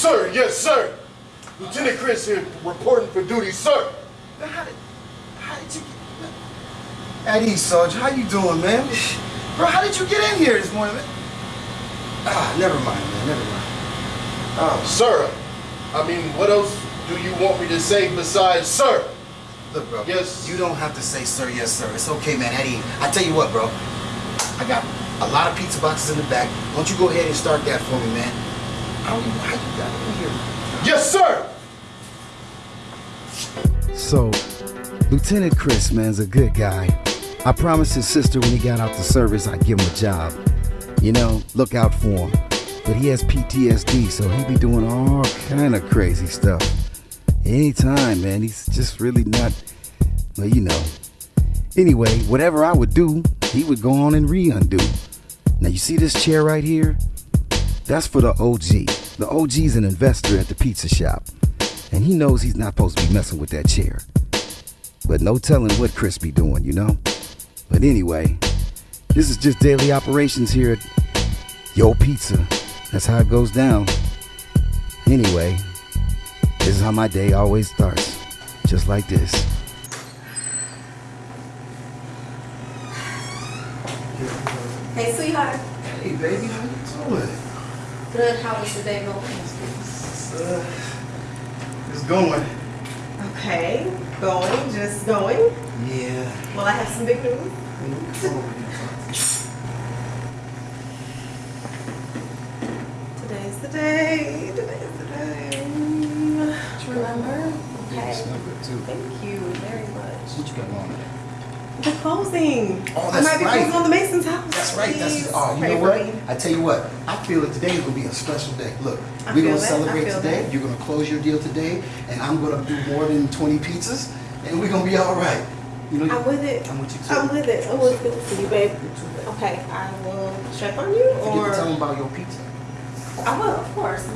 Sir, yes, sir. Lieutenant Chris here, reporting for duty, sir. Man, How did, how did you get... At ease, Sergeant. How you doing, man? Bro, how did you get in here this morning, man? Ah, never mind, man. Never mind. Oh, Sir, I mean, what else do you want me to say besides sir? look, bro. Yes. You don't have to say, sir, yes, sir. It's okay, man. Ease. I tell you what, bro. I got a lot of pizza boxes in the back. Why don't you go ahead and start that for me, man? Yes, sir. So, Lieutenant Chris, man's a good guy. I promised his sister when he got out the service I'd give him a job. You know, look out for him. But he has PTSD, so he be doing all kind of crazy stuff. Anytime, man. He's just really not, well, you know. Anyway, whatever I would do, he would go on and re-undo. Now, you see this chair right here? That's for the OG. The OG's an investor at the pizza shop. And he knows he's not supposed to be messing with that chair. But no telling what Chris be doing, you know? But anyway, this is just daily operations here at Yo Pizza. That's how it goes down. Anyway, this is how my day always starts. Just like this. Hey, sweetheart. Hey, baby. How you doing? Good. How is was your day going? It's, uh, it's going. Okay. Going. Just going. Yeah. Well, I have some big news. Today's the day. Today's the day. Remember? Okay. Thank you very much. What you got on there? The closing. Oh, that's I might be right. closing on the Mason's house. That's right. That's Please oh, you pray know what? me. I tell you what. I feel that today is gonna be a special day. Look, I we're gonna that. Celebrate today. that. You're gonna close your deal today, and I'm gonna do more than 20 pizzas, and we're gonna be all right. You know. I'm with it. I'm with you too. I'm with it. Oh, it's good to see you, babe. Okay, I will check on you, Forget or to tell them about your pizza. I will, of course.